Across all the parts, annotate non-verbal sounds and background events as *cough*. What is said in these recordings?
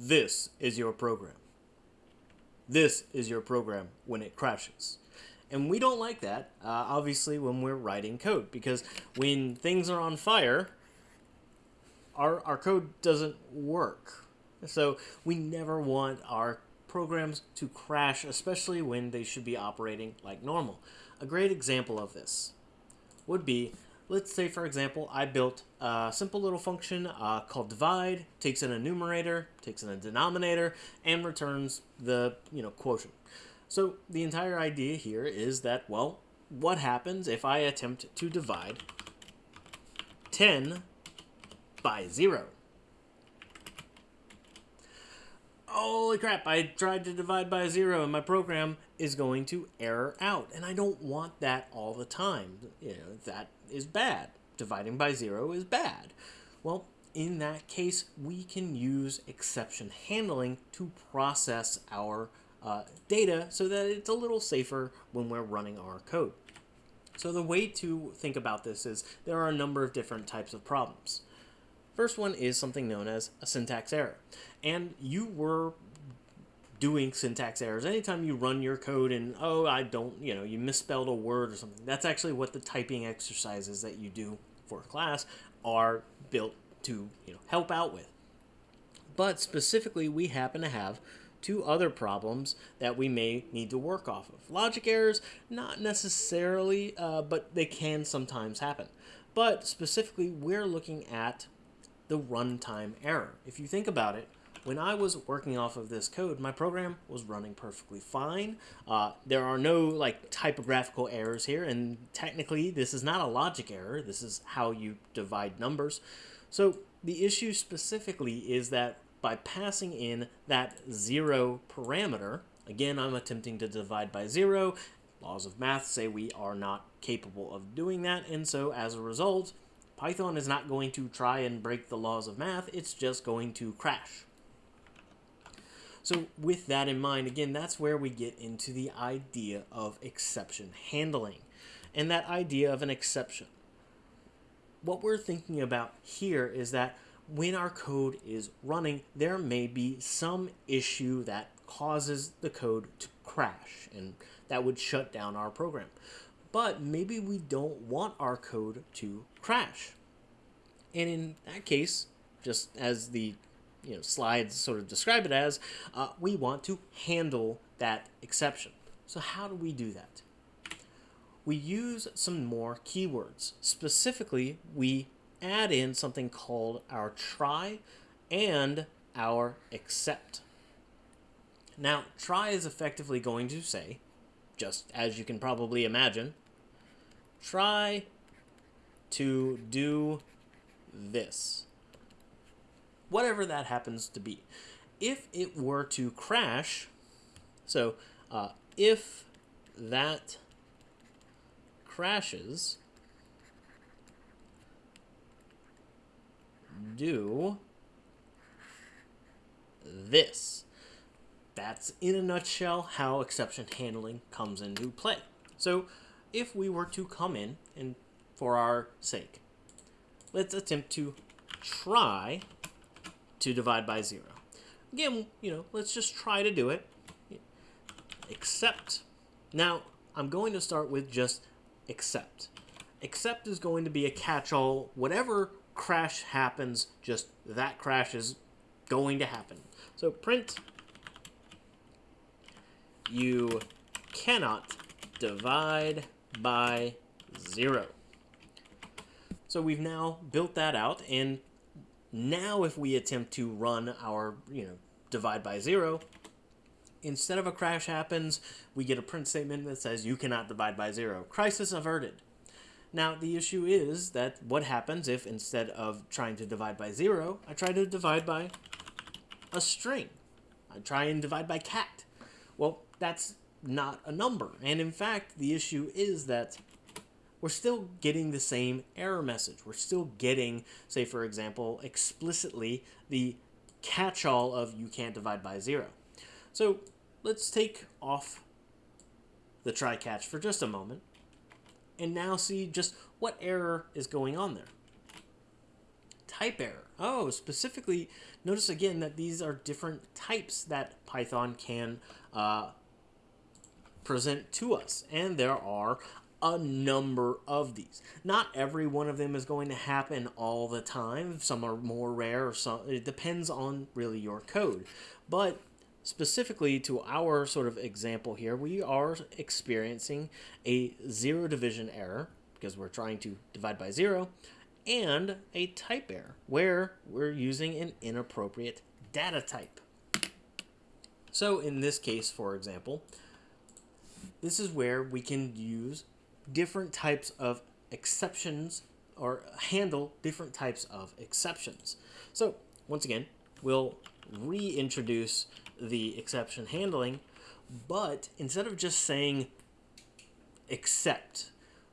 this is your program. This is your program when it crashes. And we don't like that, uh, obviously, when we're writing code, because when things are on fire, our, our code doesn't work. So we never want our programs to crash, especially when they should be operating like normal. A great example of this would be, let's say for example, I built a simple little function uh, called divide, takes in a numerator, takes in a denominator, and returns the you know quotient. So the entire idea here is that, well, what happens if I attempt to divide 10 by 0? Holy crap, I tried to divide by 0 and my program is going to error out. And I don't want that all the time. You know, that is bad. Dividing by 0 is bad. Well, in that case, we can use exception handling to process our uh, data so that it's a little safer when we're running our code. So the way to think about this is there are a number of different types of problems. First one is something known as a syntax error. And you were doing syntax errors. Anytime you run your code and, oh, I don't, you know, you misspelled a word or something, that's actually what the typing exercises that you do for a class are built to, you know, help out with. But specifically, we happen to have two other problems that we may need to work off of. Logic errors, not necessarily, uh, but they can sometimes happen. But specifically, we're looking at the runtime error. If you think about it, when I was working off of this code, my program was running perfectly fine. Uh, there are no like typographical errors here, and technically this is not a logic error. This is how you divide numbers. So the issue specifically is that by passing in that zero parameter. Again, I'm attempting to divide by zero. Laws of math say we are not capable of doing that, and so as a result, Python is not going to try and break the laws of math, it's just going to crash. So with that in mind, again, that's where we get into the idea of exception handling and that idea of an exception. What we're thinking about here is that when our code is running, there may be some issue that causes the code to crash, and that would shut down our program. But maybe we don't want our code to crash. And in that case, just as the you know slides sort of describe it as, uh, we want to handle that exception. So how do we do that? We use some more keywords. Specifically, we add in something called our try and our except. Now, try is effectively going to say, just as you can probably imagine, try to do this. Whatever that happens to be. If it were to crash, so uh, if that crashes, do this. That's in a nutshell how exception handling comes into play. So if we were to come in and for our sake, let's attempt to try to divide by zero. Again, you know, let's just try to do it. Except, now I'm going to start with just except. Except is going to be a catch-all, whatever crash happens, just that crash is going to happen. So print, you cannot divide by zero. So we've now built that out, and now if we attempt to run our, you know, divide by zero, instead of a crash happens, we get a print statement that says you cannot divide by zero. Crisis averted. Now, the issue is that what happens if instead of trying to divide by 0, I try to divide by a string? I try and divide by cat. Well, that's not a number. And in fact, the issue is that we're still getting the same error message. We're still getting, say, for example, explicitly the catch-all of you can't divide by 0. So let's take off the try catch for just a moment and now see just what error is going on there. type error. Oh, specifically, notice again that these are different types that Python can uh, present to us. And there are a number of these. Not every one of them is going to happen all the time. Some are more rare, or some it depends on really your code. But specifically to our sort of example here, we are experiencing a zero division error because we're trying to divide by zero and a type error where we're using an inappropriate data type. So in this case, for example, this is where we can use different types of exceptions or handle different types of exceptions. So once again, we'll reintroduce the exception handling, but instead of just saying except,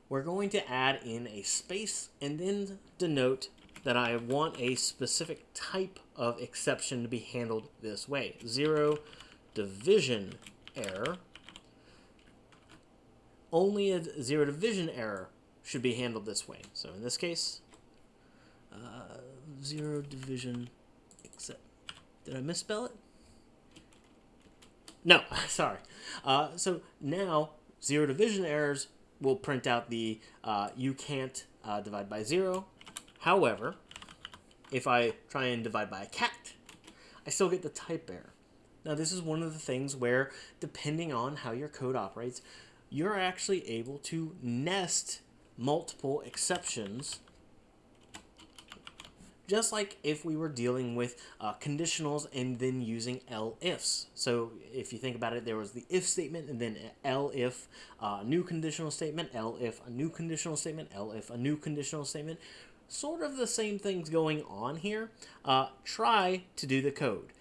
we're going to add in a space and then denote that I want a specific type of exception to be handled this way. Zero division error. Only a zero division error should be handled this way. So in this case, uh, zero division except. Did I misspell it? No, *laughs* sorry. Uh, so now zero division errors will print out the uh, you can't uh, divide by zero. However, if I try and divide by a cat, I still get the type error. Now this is one of the things where depending on how your code operates, you're actually able to nest multiple exceptions just like if we were dealing with uh, conditionals and then using elifs. So if you think about it, there was the if statement and then elif uh, new conditional statement, elif a new conditional statement, elif a new conditional statement. Sort of the same things going on here. Uh, try to do the code.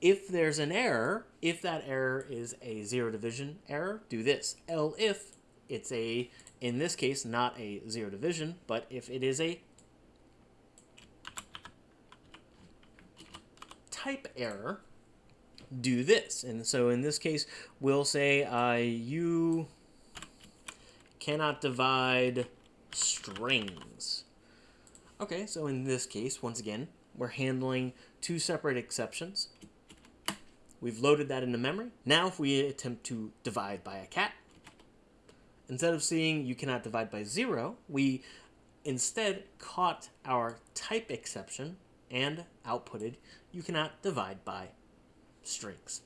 If there's an error, if that error is a zero division error, do this. elif it's a, in this case, not a zero division, but if it is a type error, do this. And so in this case, we'll say uh, you cannot divide strings. Okay, so in this case, once again, we're handling two separate exceptions. We've loaded that into memory. Now if we attempt to divide by a cat, instead of seeing you cannot divide by zero, we instead caught our type exception and outputted you cannot divide by strings.